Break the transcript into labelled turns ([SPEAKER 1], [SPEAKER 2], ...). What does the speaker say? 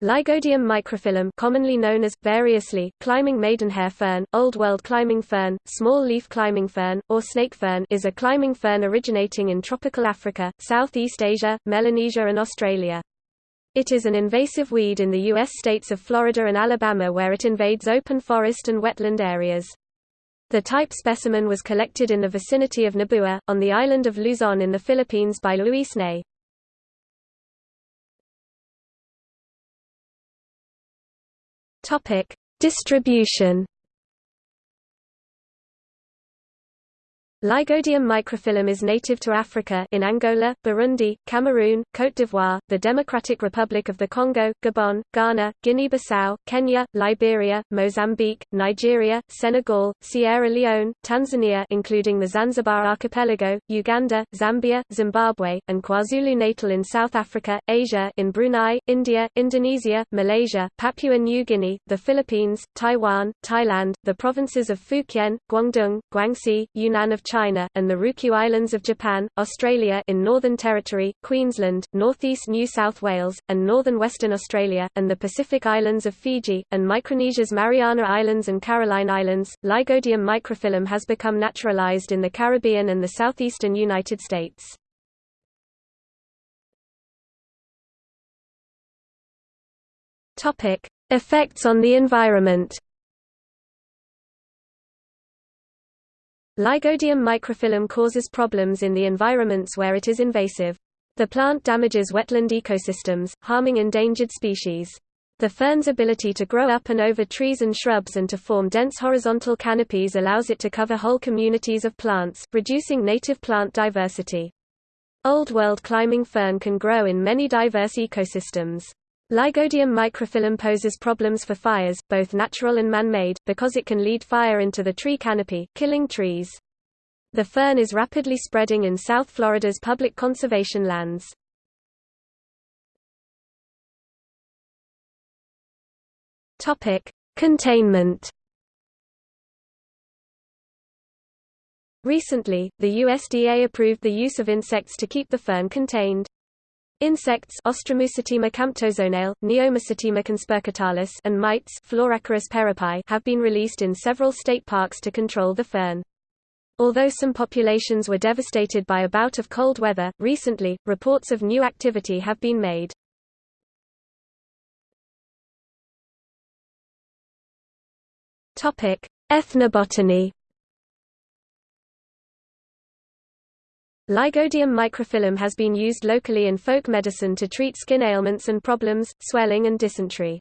[SPEAKER 1] Lygodium microphyllum commonly known as, variously, climbing maidenhair fern, Old World climbing fern, small leaf climbing fern, or snake fern is a climbing fern originating in tropical Africa, Southeast Asia, Melanesia and Australia. It is an invasive weed in the U.S. states of Florida and Alabama where it invades open forest and wetland areas. The type specimen was collected in the vicinity of Nabua, on the island of Luzon in the Philippines by Luis Ney. Topic: Distribution Lygodium microphyllum is native to Africa in Angola, Burundi, Cameroon, Côte d'Ivoire, the Democratic Republic of the Congo, Gabon, Ghana, Guinea-Bissau, Kenya, Liberia, Mozambique, Nigeria, Senegal, Sierra Leone, Tanzania including the Zanzibar archipelago, Uganda, Zambia, Zimbabwe, and KwaZulu-Natal in South Africa, Asia in Brunei, India, Indonesia, Malaysia, Papua New Guinea, the Philippines, Taiwan, Thailand, the provinces of Fukien, Guangdong, Guangxi, Yunnan of China, and the Ryukyu Islands of Japan, Australia in Northern Territory, Queensland, northeast New South Wales, and northern Western Australia, and the Pacific Islands of Fiji, and Micronesia's Mariana Islands and Caroline Islands. Lygodium microphyllum has become naturalized in the Caribbean and the southeastern United States. Topic: Effects on the environment. Lygodium microphyllum causes problems in the environments where it is invasive. The plant damages wetland ecosystems, harming endangered species. The fern's ability to grow up and over trees and shrubs and to form dense horizontal canopies allows it to cover whole communities of plants, reducing native plant diversity. Old World climbing fern can grow in many diverse ecosystems. Lygodium microphyllum poses problems for fires, both natural and man-made, because it can lead fire into the tree canopy, killing trees. The fern is rapidly spreading in South Florida's public conservation lands. Containment. Recently, the USDA approved the use of insects to keep the fern contained. Insects Austromusotima camptozonale, Neomusotima conspurcatalis and mites Floracarus perrepae have been released in several state parks to control the fern. Although some populations were devastated by a bout of cold weather, recently, reports of new activity have been made. Ethnobotany Lygodium microphyllum has been used locally in folk medicine to treat skin ailments and problems, swelling and dysentery.